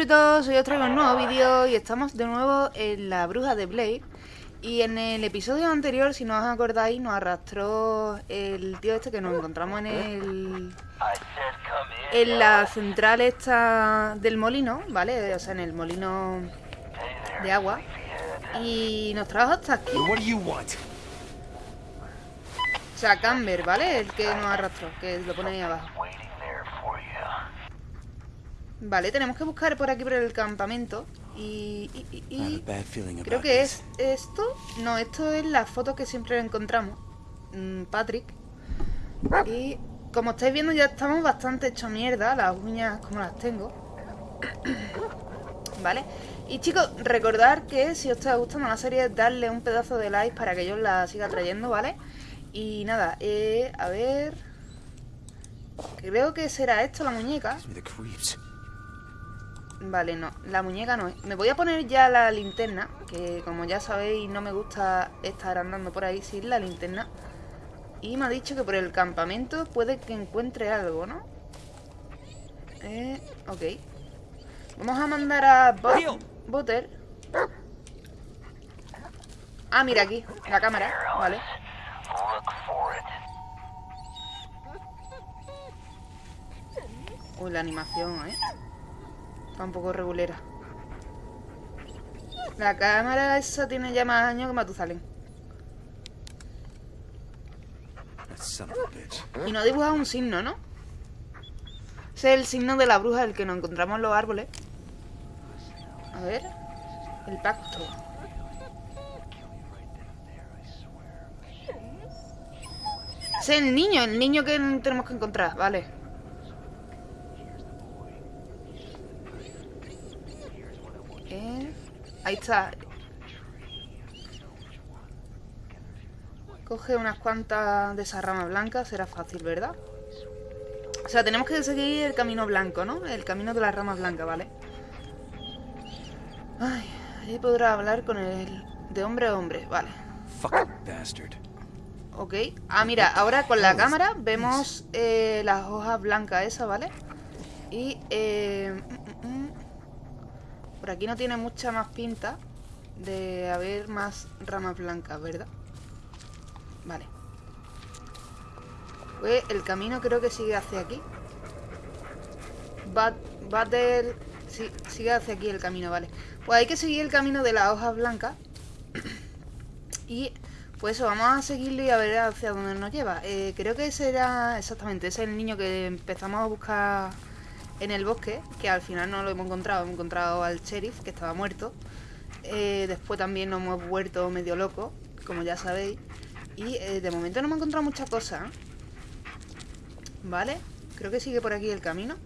monstruitos, hoy os traigo un nuevo vídeo y estamos de nuevo en la bruja de Blade Y en el episodio anterior, si no os acordáis, nos arrastró el tío este que nos encontramos en el... En la central esta del molino, ¿vale? O sea, en el molino de agua. Y nos trajo hasta aquí. O sea, Camber, ¿vale? El que nos arrastró, que lo pone ahí abajo Vale, tenemos que buscar por aquí por el campamento y, creo que es esto. No, esto es la foto que siempre encontramos. Mm, Patrick. Y como estáis viendo ya estamos bastante hecho mierda, las uñas como las tengo. vale. Y chicos, recordar que si os está gustando la serie, darle un pedazo de like para que yo la siga trayendo, ¿vale? Y nada, eh, a ver... Creo que será esto la muñeca. Vale, no, la muñeca no es. Me voy a poner ya la linterna, que como ya sabéis no me gusta estar andando por ahí sin la linterna. Y me ha dicho que por el campamento puede que encuentre algo, ¿no? Eh, ok. Vamos a mandar a Butter. Ah, mira aquí, la cámara, vale. Uy, la animación, ¿eh? Un poco regulera. La cámara esa tiene ya más años que Matusalén. Y no dibujado un signo, ¿no? Ese es el signo de la bruja, el que nos encontramos en los árboles. A ver. El pacto. Ese es el niño, el niño que tenemos que encontrar, vale. Ahí está. Coge unas cuantas de esa rama blanca, será fácil, ¿verdad? O sea, tenemos que seguir el camino blanco, ¿no? El camino de las ramas blancas, ¿vale? Ay, ahí podrá hablar con el... De hombre a hombre, vale. Ok. Ah, mira, ahora con la cámara vemos eh, las hojas blancas esas, ¿vale? Y eh, por aquí no tiene mucha más pinta de haber más ramas blancas, ¿verdad? Vale. Pues el camino creo que sigue hacia aquí. Battle... Sí, sigue hacia aquí el camino, vale. Pues hay que seguir el camino de las hojas blancas. y pues eso, vamos a seguirlo y a ver hacia dónde nos lleva. Eh, creo que ese era exactamente, ese es el niño que empezamos a buscar en el bosque, que al final no lo hemos encontrado, hemos encontrado al sheriff, que estaba muerto. Eh, después también nos hemos vuelto medio locos, como ya sabéis. Y eh, de momento no hemos encontrado muchas cosas. ¿Vale? Creo que sigue por aquí el camino.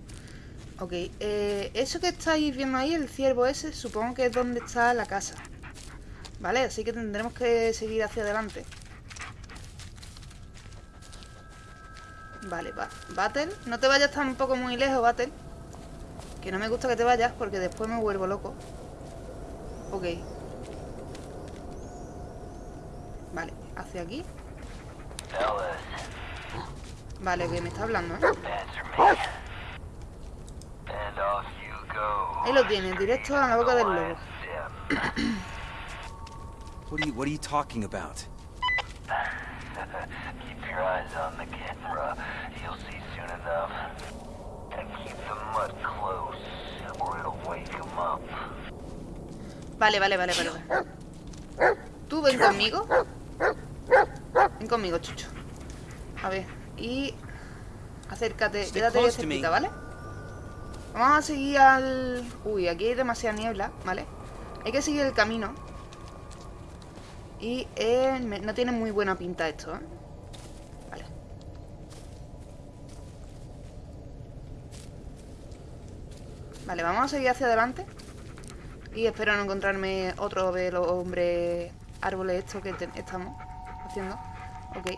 Ok, eh, eso que estáis viendo ahí, el ciervo ese, supongo que es donde está la casa. ¿Vale? Así que tendremos que seguir hacia adelante. Vale, va. Battle. No te vayas tampoco muy lejos, Battle. Que no me gusta que te vayas porque después me vuelvo loco. Ok. Vale, hacia aquí. Vale, que me está hablando, ¿eh? Ahí lo tienes, directo a la boca del lobo. what are you, what are you talking about? Your eyes on the camera. You'll see soon enough. Vale, vale, vale, vale. Tú ven conmigo. Ven conmigo, chucho. A ver, y... Acércate, quédate cerquita, ¿vale? Vamos a seguir al... Uy, aquí hay demasiada niebla, ¿vale? Hay que seguir el camino. Y eh, no tiene muy buena pinta esto, ¿eh? Vale, vamos a seguir hacia adelante. Y espero no encontrarme otro de los hombres árboles estos que estamos haciendo. Ok.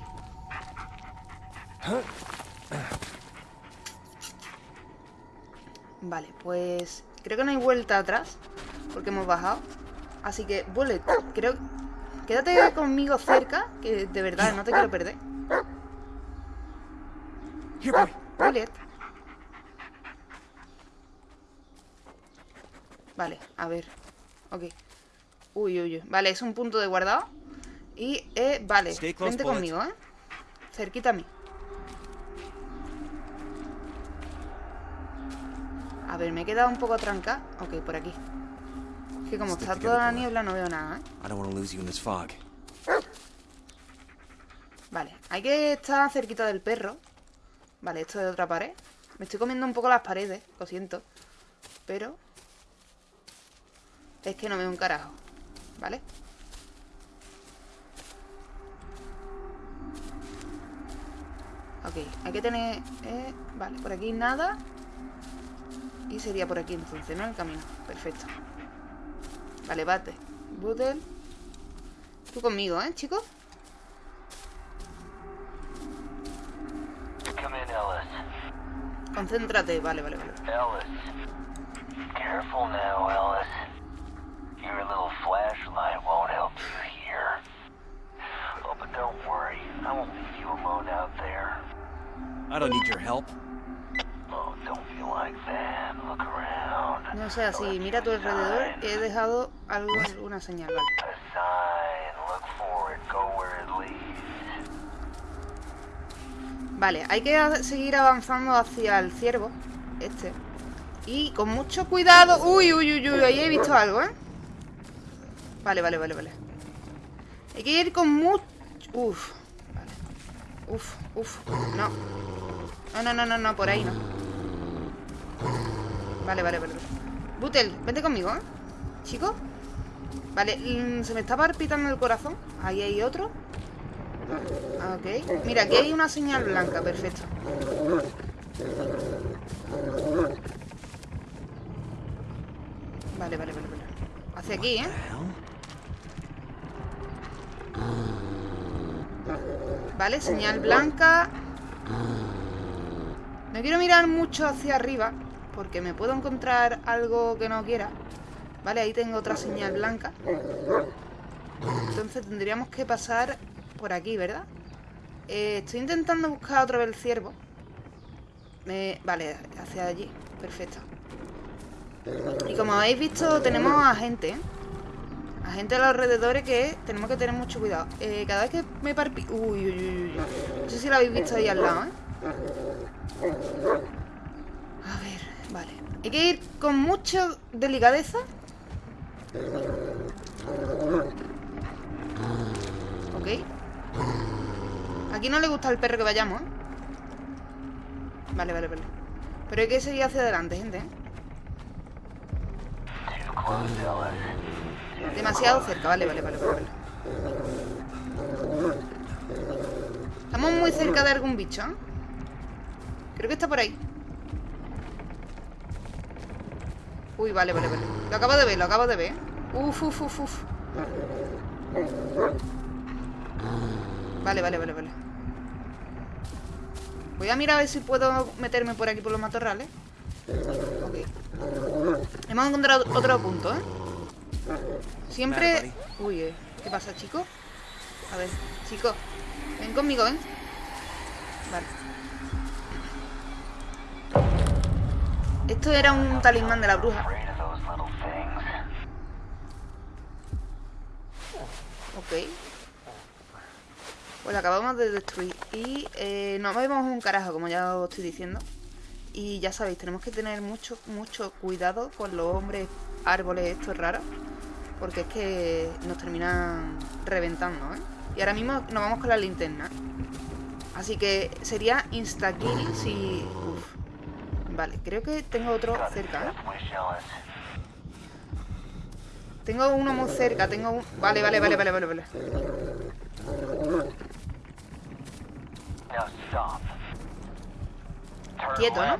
Vale, pues creo que no hay vuelta atrás porque hemos bajado. Así que, Bullet, creo... Quédate conmigo cerca, que de verdad no te quiero perder. Bullet. Vale, a ver. Ok. Uy, uy, uy. Vale, es un punto de guardado. Y, eh, vale. Vente conmigo, ¿eh? Cerquita a mí. A ver, me he quedado un poco trancada. Ok, por aquí. Es que como está toda la niebla no veo nada, ¿eh? Vale, hay que estar cerquita del perro. Vale, esto es otra pared. Me estoy comiendo un poco las paredes, lo siento. Pero... Es que no veo un carajo. ¿Vale? Ok, hay que tener... eh, vale, por aquí nada. Y sería por aquí entonces, ¿no? El camino. Perfecto. Vale, bate. Butel. Tú conmigo, ¿eh, chicos? Come in, Ellis. Concéntrate, vale, vale, vale. Ellis. Careful now, Ellis. Your little flashlight won't help you here. Oh, but don't worry. I won't leave you alone out there. I don't need your help. Oh, don't be like that. Look around. No sea así, mira a tu alrededor. He dejado algo, alguna señal, vale. A sign. Look for it. Go where it leads. Vale, hay que seguir avanzando hacia el ciervo. Este. Y con mucho cuidado. Uy, uy, uy, uy, ahí he visto algo, ¿eh? Vale, vale, vale, vale. Hay que ir con mucho... Uf. Vale. Uf, uf. No. No, no, no, no, no, por ahí no. Vale, vale, vale. Butel, vente conmigo, ¿eh? Chico. Vale, mm, se me está palpitando el corazón. Ahí hay otro. Ok. Mira, aquí hay una señal blanca, perfecto. Vale, vale, vale, vale. Hacia aquí, ¿eh? Vale, señal blanca. No quiero mirar mucho hacia arriba porque me puedo encontrar algo que no quiera. Vale, ahí tengo otra señal blanca. Entonces tendríamos que pasar por aquí, ¿verdad? Eh, estoy intentando buscar otra vez el ciervo. Me- Vale, hacia allí. Perfecto. Y como habéis visto, tenemos a gente, ¿eh? A gente a los alrededores que tenemos que tener mucho cuidado. Eh, cada vez que me parpi... Uy, uy, uy. No sé si lo habéis visto ahí al lado, ¿eh? A ver, vale. Hay que ir con mucha delicadeza. Ok. Aquí no le gusta al perro que vayamos, ¿eh? Vale, vale, vale. Pero hay que seguir hacia adelante, gente, ¿eh? Demasiado cerca, vale, vale, vale, vale, vale. Estamos muy cerca de algún bicho, ¿eh? Creo que está por ahí. Uy, vale, vale, vale. Lo acabo de ver, lo acabo de ver. Uf, uf, uf, uf. Vale, vale, vale, vale. Voy a mirar a ver si puedo meterme por aquí por los matorrales. Ok. Hemos encontrado otro punto, ¿eh? Siempre... Uy, eh, ¿qué pasa, chico? A ver, chico. Ven conmigo, ven. Vale. Esto era un talismán de la bruja. Ok. Pues lo acabamos de destruir. Y eh, no vemos un carajo, como ya os estoy diciendo. Y ya sabéis, tenemos que tener mucho, mucho cuidado con los hombres árboles estos raros. Porque es que nos terminan reventando, ¿eh? Y ahora mismo nos vamos con la linterna. Así que sería insta-kill si... Vale, creo que tengo otro cerca, ¿eh? Tengo uno muy cerca, tengo un... Vale, vale, vale, vale, vale, vale. Quieto, ¿no?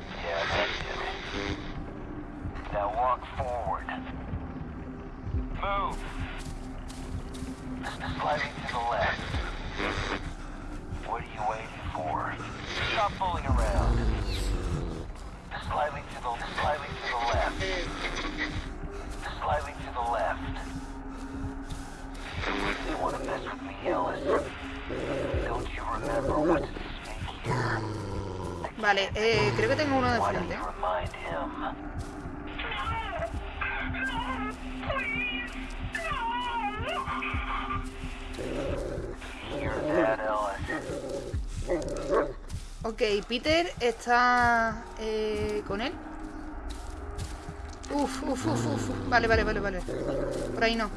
Move. Slightly to the left. What are you waiting for? Stop fooling around. Slightly to the slightly to the left. Sliding to the left. You want to mess with me, Ellis? Don't you remember what's at stake here? Vale, eh, creo que tengo uno de frente. Ok, Peter está eh, con él. Uf, uf, uf, uf. Vale, vale, vale, vale. Por ahí no.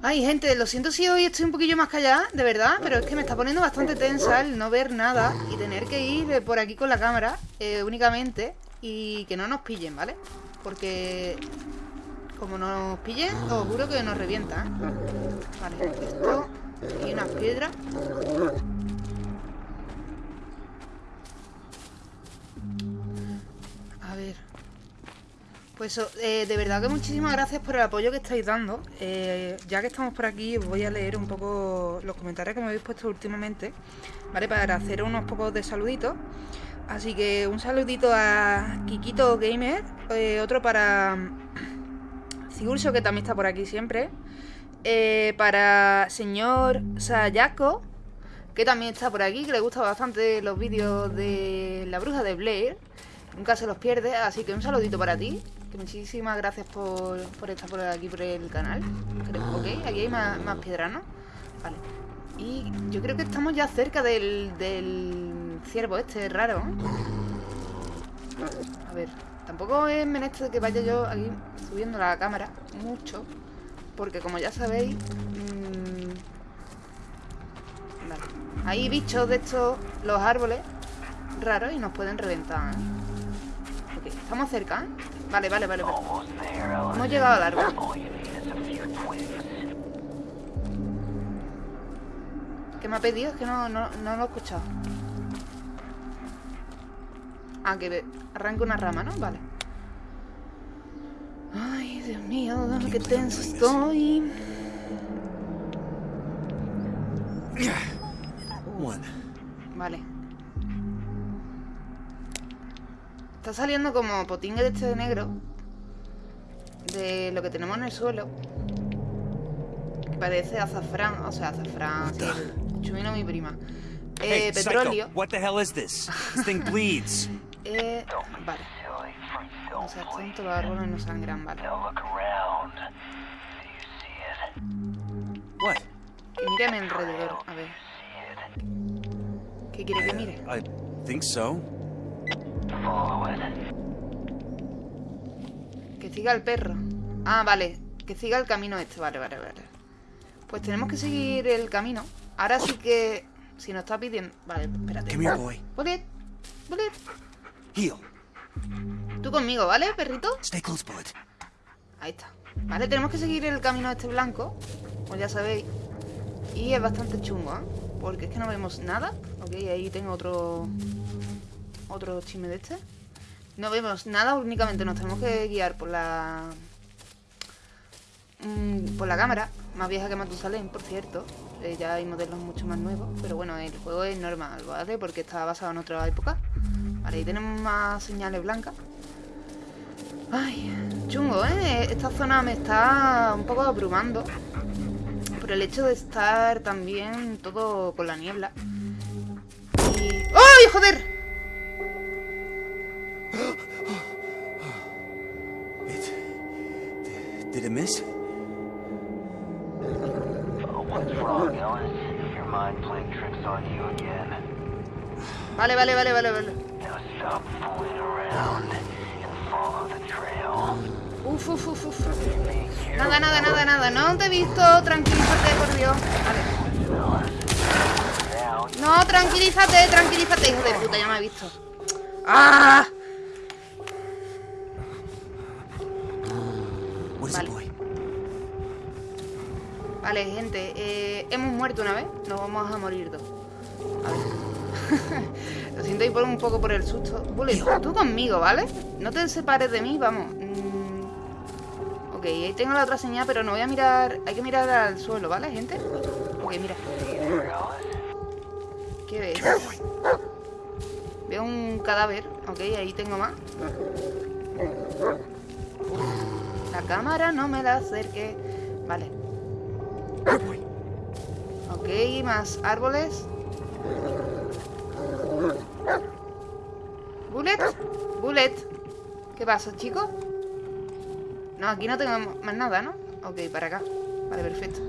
Ay, gente, lo siento si hoy estoy un poquillo más callada, de verdad, pero es que me está poniendo bastante tensa el no ver nada y tener que ir por aquí con la cámara eh, únicamente y que no nos pillen, ¿vale? Porque como nos pillen, os juro que nos revienta, ¿eh? Vale, esto y unas piedras. A ver. Pues eh, de verdad que muchísimas gracias por el apoyo que estáis dando. Eh, ya que estamos por aquí, os voy a leer un poco los comentarios que me habéis puesto últimamente, ¿vale? Para hacer unos pocos de saluditos. Así que un saludito a Kikito Gamer, eh, otro para Sigurso, que también está por aquí siempre. Eh, para señor Sayako, que también está por aquí, que le gusta bastante los vídeos de la bruja de Blair. Nunca se los pierde, así que un saludito para ti. Que muchísimas gracias por, estar por aquí por el canal. Ok, aquí hay más, más piedras, ¿no? Vale. Y yo creo que estamos ya cerca del, del ciervo este raro. ¿eh? A ver, tampoco es menester que vaya yo aquí subiendo la cámara mucho. Porque como ya sabéis... mm, vale. Hay bichos de estos, los árboles raros y nos pueden reventar. Ok, estamos cerca. Vale, vale, vale. vale. Hemos llegado al árbol. ¿Qué me ha pedido? Es que no, no, no lo he escuchado. Ah, que arranque una rama, ¿no? Vale. Ay, Dios mío, qué tenso estoy. Vale. Está saliendo como potingue de este de negro. De lo que tenemos en el suelo. Que parece azafrán. O sea, azafrán. Sí, chumino mi prima. Eh, Hey, petróleo. Psycho, what the hell is this? This thing bleeds. Eh, vale. O sea, bleed. tanto los árboles no sangran, vale. A mi alrededor. A ver. ¿Qué quiere que mire? I think so. Que siga el perro. Ah, vale. Que siga el camino este. Vale, vale, vale. Pues tenemos que seguir el camino. Ahora sí que... Si nos está pidiendo... Vale, espérate. Come here, boy. Bullet. Bullet. Tú conmigo, ¿vale, perrito? Stay close, Bullet. Ahí está. Vale, tenemos que seguir el camino este blanco. Como ya sabéis. Y es bastante chungo, ¿eh? Porque es que no vemos nada. Ok, ahí tengo otro... Otro chisme de este. No vemos nada, únicamente nos tenemos que guiar por la... mm, por la cámara. Más vieja que Matusalén, por cierto. Eh, ya hay modelos mucho más nuevos. Pero bueno, el juego es normal, ¿vale? Porque está basado en otra época. Vale, ahí tenemos más señales blancas. Ay, chungo, ¿eh? Esta zona me está un poco abrumando. Por el hecho de estar también todo con la niebla. Y... ¡Ay, joder! Did it miss? What's wrong, Alice? Your mind playing tricks on you again. Vale, vale, vale, vale, vale. Stop fooling around and follow the trail. Uf, uf, uf, uf. Nada, nada, nada, nada. No te he visto. Tranquilízate, por Dios. Vale. No, tranquilízate, tranquilízate, hijo de puta. Ya me he visto. ¡Ah! Vale, gente, eh, hemos muerto una vez, nos vamos a morir dos. A ver. Lo siento y por un poco por el susto. Bullet, tú conmigo, ¿vale? No te separes de mí, vamos. Mm, Ok, ahí tengo la otra señal, pero no voy a mirar... Hay que mirar al suelo, ¿vale, gente? Ok, mira. ¿Qué ves? Veo un cadáver. Ok, ahí tengo más. La cámara no me la acerque. Vale. Ok, más árboles. Bullet. Bullet. ¿Qué pasa, chicos? No, aquí no tengo más nada, ¿no? Ok, para acá. Vale, perfecto.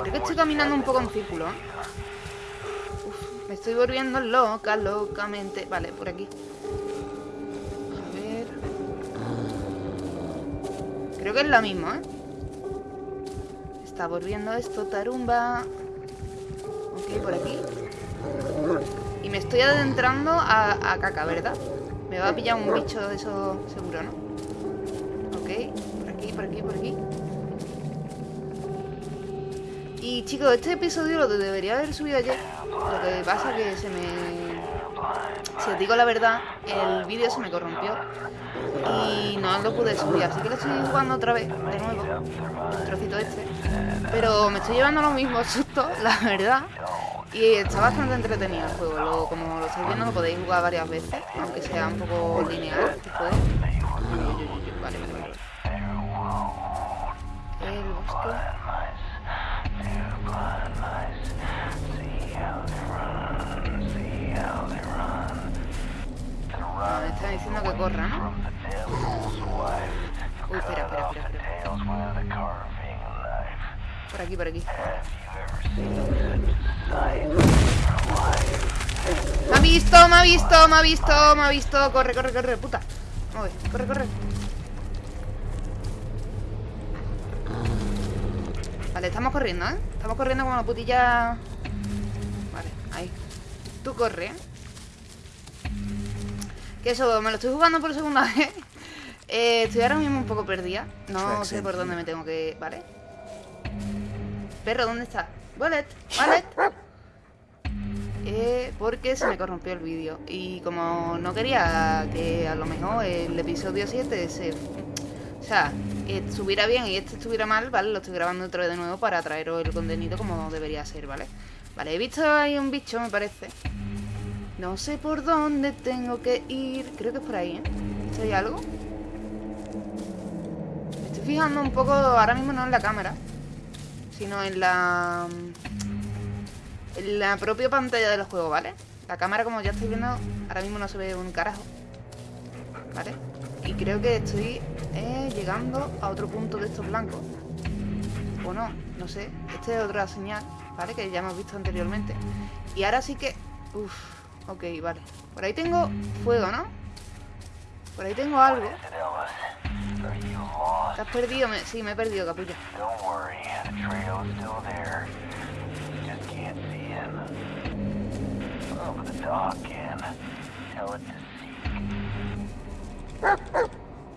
Creo que estoy caminando un poco en círculo, ¿eh? Uf, me estoy volviendo loca, locamente. Vale, por aquí. A ver. Creo que es la misma, ¿eh? Está volviendo esto, tarumba. Ok, por aquí. Y me estoy adentrando a, caca, ¿verdad? Me va a pillar un bicho de eso seguro, ¿no? Ok, por aquí, por aquí, por aquí. Y chicos, este episodio lo debería haber subido ayer. Lo que pasa que se me... Si os digo la verdad, el vídeo se me corrompió. Y no lo pude subir, así que lo estoy jugando otra vez, de nuevo. El trocito este. Pero me estoy llevando lo mismo susto, la verdad. Y está bastante entretenido el juego. Lo- como lo estáis viendo, lo podéis jugar varias veces, aunque sea un poco lineal. uy, uy, Vale, vale. El bosque. Ah, me está diciendo que corra, ¿no? Uy, espera, espera, espera, espera. Por aquí, por aquí. Me ha visto, me ha visto, me ha visto, me ha visto. Corre, corre, corre, puta. Vamos a ver, corre, corre. Vale, estamos corriendo, ¿eh? Estamos corriendo como una putilla. Vale, ahí. Tú corre, ¿eh? Que eso, me lo estoy jugando por segunda vez. Eh, estoy ahora mismo un poco perdida. No sé por dónde me tengo que... ¿Vale? Perro, ¿dónde está? Wallet, wallet. Eh, porque se me corrompió el vídeo. Y como no quería que a lo mejor el episodio 7 se... O sea, estuviera bien y este estuviera mal, ¿vale? Lo estoy grabando otra vez de nuevo para traeros el contenido como debería ser, ¿vale? Vale, he visto ahí un bicho, me parece. No sé por dónde tengo que ir. Creo que es por ahí, ¿eh? ¿Esto hay algo? Me estoy fijando un poco, ahora mismo no en la cámara, sino en la... En la propia pantalla del juego, ¿vale? La cámara, como ya estáis viendo, ahora mismo no se ve un carajo. ¿Vale? Y creo que estoy eh, llegando a otro punto de estos blancos. O no, no sé. Esta es otra señal, ¿vale? Que ya hemos visto anteriormente. Y ahora sí que... Uf, ok, vale. Por ahí tengo fuego, ¿no? Por ahí tengo algo. ¿Te has perdido? Me- Sí, me he perdido, capullo. Oh.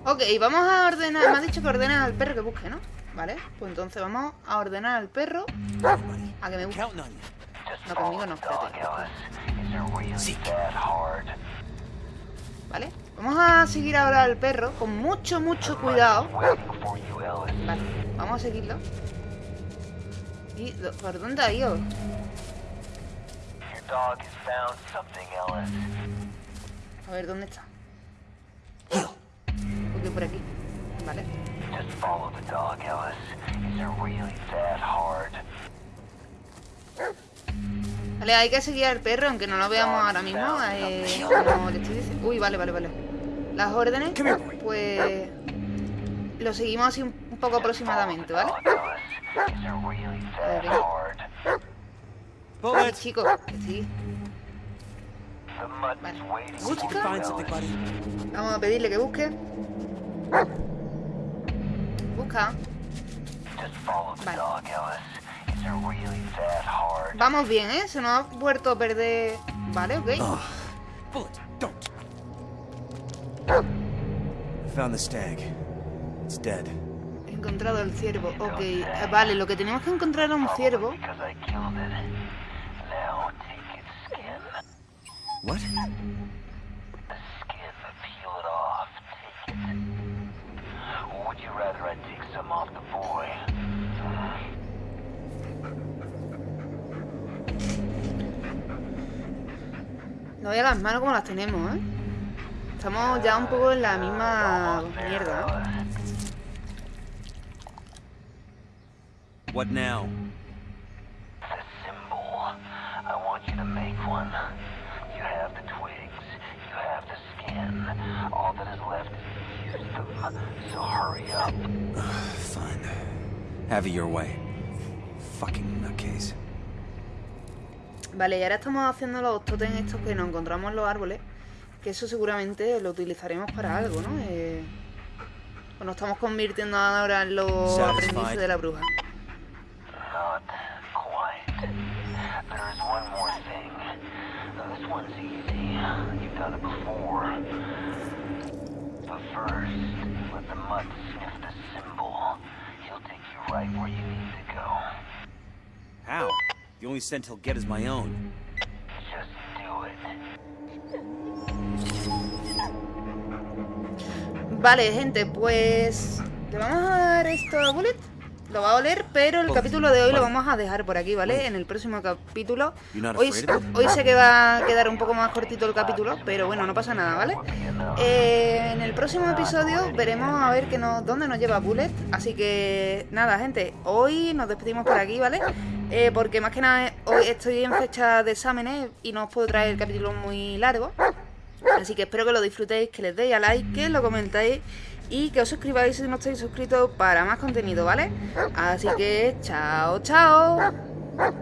Ok, vamos a ordenar... Me ha dicho que ordena al perro que busque, ¿no? Vale, pues entonces vamos a ordenar al perro a que me busque. counting on you. Just No, conmigo no, espérate. ¿Vale? Vamos a seguir ahora al perro con mucho, mucho cuidado. Vale, vamos a seguirlo. ¿Y por dónde ha ido? A ver, ¿dónde está? Ok, por aquí. Vale. Vale, hay que seguir al perro, aunque no lo veamos ahora mismo. eh, como le estoy diciendo. Uy, vale, vale, vale. Las órdenes, pues. Lo seguimos así un poco aproximadamente, ¿vale? Ay, Bullets. chicos, que sí. Busca. Vamos a pedirle que busque. Busca. Vale. Vamos bien, ¿eh? Se nos ha vuelto a perder. Vale, ok. Found the stag. It's dead. He encontrado el ciervo. Ok. eh, Vale, lo que tenemos que encontrar es un ciervo. What? No veas las manos como las tenemos, ¿eh? Estamos ya un poco en la misma mierda. What now? The symbol. I want you to make one. You have the twigs. You have the skin. All that is left is to use them. So hurry up. Fine. Have it your way. Fucking nutcase. Vale, y ahora estamos haciendo los totems estos que nos encontramos en los árboles. Que eso seguramente lo utilizaremos para algo, ¿no? Eh, o nos estamos convirtiendo ahora en los Satisfied. aprendices de la bruja. Not quite. There is one more thing. Now, this one's easy. You've done it before. But first, let the mud sniff the symbol. He'll take you right where you need to go. How? The only scent he'll get is my own. Vale, gente, pues... ¿Le vamos a dar esto a Bullet? Lo va a oler, pero el capítulo de hoy lo vamos a dejar por aquí, ¿vale? En el próximo capítulo. Hoy, hoy sé que va a quedar un poco más cortito el capítulo, pero bueno, no pasa nada, ¿vale? Eh, en el próximo episodio veremos a ver que nos, dónde nos lleva Bullet. Así que nada, gente, hoy nos despedimos por aquí, ¿vale? Eh, porque más que nada hoy estoy en fecha de exámenes y no os puedo traer el capítulo muy largo. Así que espero que lo disfrutéis, que les deis a like, que lo comentéis y que os suscribáis si no estáis suscritos para más contenido, ¿vale? Así que chao, chao.